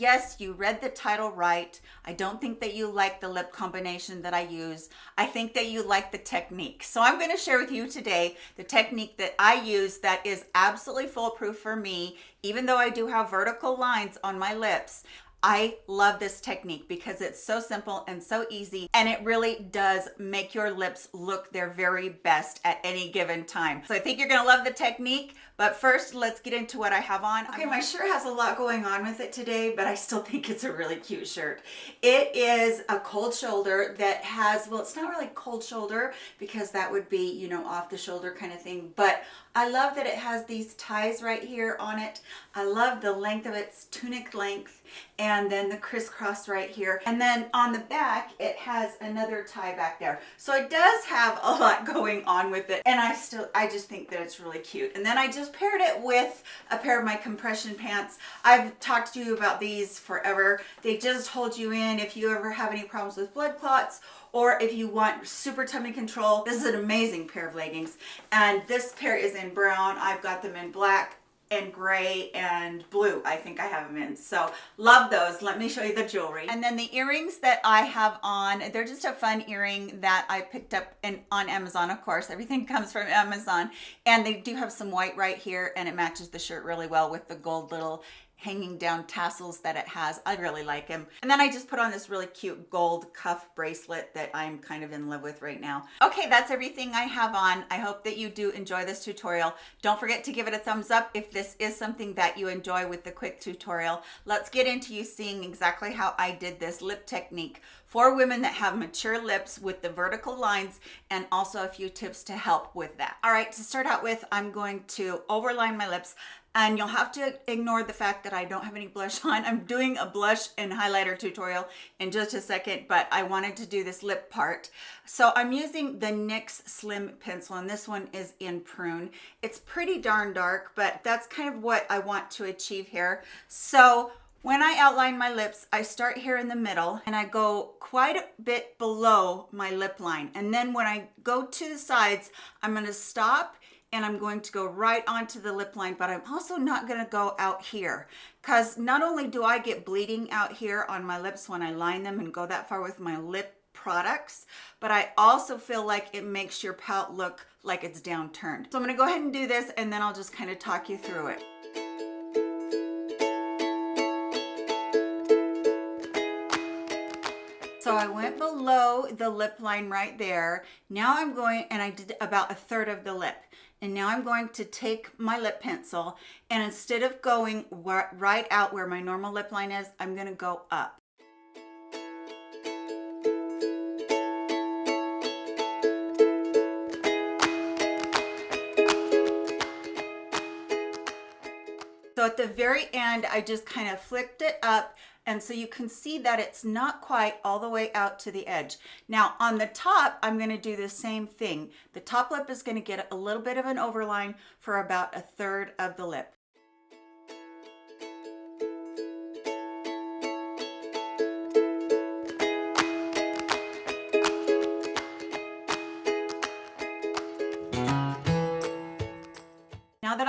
yes, you read the title right. I don't think that you like the lip combination that I use. I think that you like the technique. So I'm gonna share with you today the technique that I use that is absolutely foolproof for me, even though I do have vertical lines on my lips. I love this technique because it's so simple and so easy and it really does make your lips look their very best at any given time. So I think you're gonna love the technique, but first let's get into what I have on. Okay, my shirt has a lot going on with it today, but I still think it's a really cute shirt. It is a cold shoulder that has, well, it's not really cold shoulder because that would be, you know, off the shoulder kind of thing, but I love that it has these ties right here on it. I love the length of its tunic length and then the crisscross right here. And then on the back, it has another tie back there. So it does have a lot going on with it. And I still, I just think that it's really cute. And then I just paired it with a pair of my compression pants. I've talked to you about these forever. They just hold you in if you ever have any problems with blood clots or if you want super tummy control this is an amazing pair of leggings. And this pair is in brown. I've got them in black and gray and blue I think I have them in. So love those. Let me show you the jewelry. And then the earrings that I have on they're just a fun earring that I picked up in on Amazon of course. Everything comes from Amazon. And they do have some white right here and it matches the shirt really well with the gold little hanging down tassels that it has. I really like him. And then I just put on this really cute gold cuff bracelet that I'm kind of in love with right now. Okay, that's everything I have on. I hope that you do enjoy this tutorial. Don't forget to give it a thumbs up if this is something that you enjoy with the quick tutorial. Let's get into you seeing exactly how I did this lip technique for women that have mature lips with the vertical lines and also a few tips to help with that. All right, to start out with, I'm going to overline my lips and you'll have to ignore the fact that I don't have any blush on. I'm doing a blush and highlighter tutorial in just a second, but I wanted to do this lip part. So I'm using the NYX Slim Pencil, and this one is in Prune. It's pretty darn dark, but that's kind of what I want to achieve here. So when I outline my lips, I start here in the middle and I go quite a bit below my lip line. And then when I go to the sides, I'm gonna stop and I'm going to go right onto the lip line, but I'm also not gonna go out here because not only do I get bleeding out here on my lips when I line them and go that far with my lip products, but I also feel like it makes your pout look like it's downturned. So I'm gonna go ahead and do this and then I'll just kind of talk you through it. Below the lip line right there. Now I'm going, and I did about a third of the lip. And now I'm going to take my lip pencil and instead of going right out where my normal lip line is, I'm gonna go up. So at the very end, I just kind of flipped it up and so you can see that it's not quite all the way out to the edge. Now on the top, I'm gonna do the same thing. The top lip is gonna get a little bit of an overline for about a third of the lip.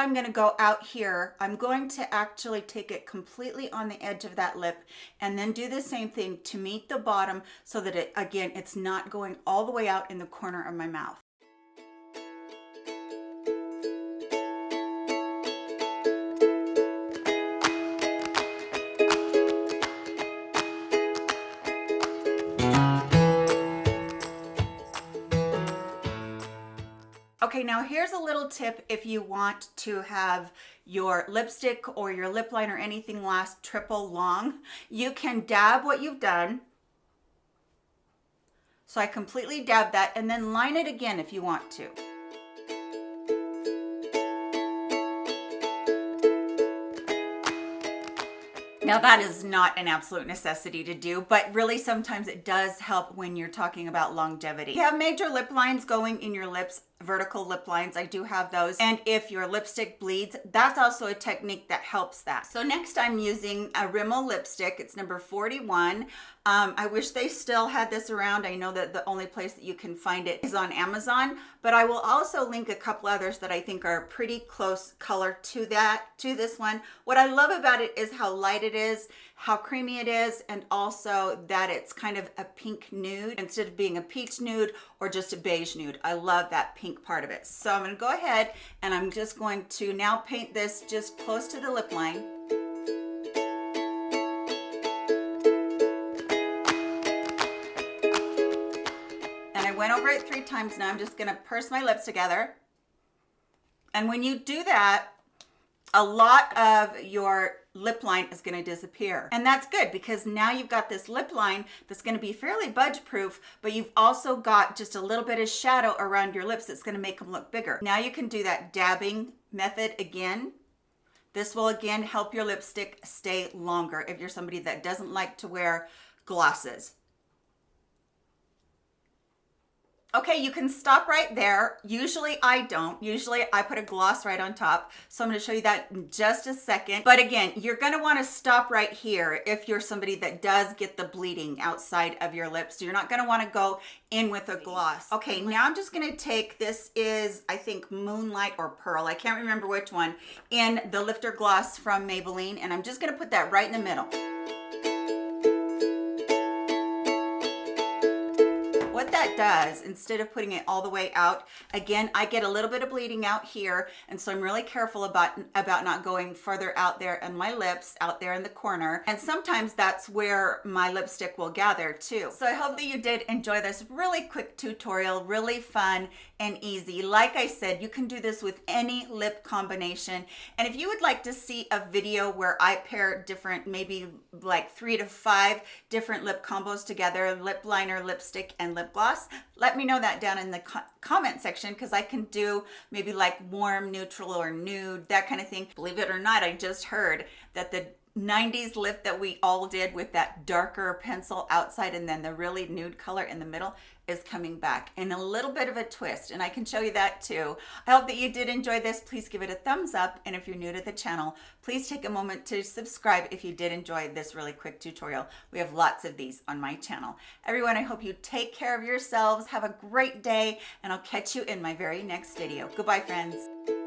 I'm going to go out here, I'm going to actually take it completely on the edge of that lip and then do the same thing to meet the bottom so that it, again, it's not going all the way out in the corner of my mouth. Okay, now here's a little tip if you want to have your lipstick or your lip line or anything last triple long. You can dab what you've done. So I completely dab that and then line it again if you want to. Now that is not an absolute necessity to do, but really sometimes it does help when you're talking about longevity. You have major lip lines going in your lips vertical lip lines. I do have those. And if your lipstick bleeds that's also a technique that helps that. So next i'm using a rimmel lipstick. It's number 41 um, i wish they still had this around. I know that the only place that you can find it is on amazon but i will also link a couple others that i think are pretty close color to that to this one. What i love about it is how light it is how creamy it is and also that it's kind of a pink nude instead of being a peach nude or just a beige nude. I love that pink part of it. So I'm gonna go ahead and I'm just going to now paint this just close to the lip line. And I went over it three times. Now I'm just gonna purse my lips together. And when you do that, a lot of your lip line is going to disappear. And that's good because now you've got this lip line that's going to be fairly budge proof, but you've also got just a little bit of shadow around your lips that's going to make them look bigger. Now you can do that dabbing method again. This will again help your lipstick stay longer if you're somebody that doesn't like to wear glosses. Okay, you can stop right there. Usually I don't. Usually I put a gloss right on top. So I'm gonna show you that in just a second. But again, you're gonna wanna stop right here if you're somebody that does get the bleeding outside of your lips. You're not gonna wanna go in with a gloss. Okay, now I'm just gonna take, this is, I think, Moonlight or Pearl. I can't remember which one, in the Lifter Gloss from Maybelline. And I'm just gonna put that right in the middle. Does, instead of putting it all the way out, again, I get a little bit of bleeding out here. And so I'm really careful about, about not going further out there and my lips out there in the corner. And sometimes that's where my lipstick will gather too. So I hope that you did enjoy this really quick tutorial, really fun and easy. Like I said, you can do this with any lip combination. And if you would like to see a video where I pair different, maybe like three to five different lip combos together, lip liner, lipstick, and lip gloss, let me know that down in the co comment section because I can do maybe like warm, neutral, or nude, that kind of thing. Believe it or not, I just heard that the 90s lip that we all did with that darker pencil outside and then the really nude color in the middle is coming back in a little bit of a twist and I can show you that too. I hope that you did enjoy this. Please give it a thumbs up and if you're new to the channel, please take a moment to subscribe if you did enjoy this really quick tutorial. We have lots of these on my channel. Everyone, I hope you take care of yourselves. Have a great day and I'll catch you in my very next video. Goodbye, friends.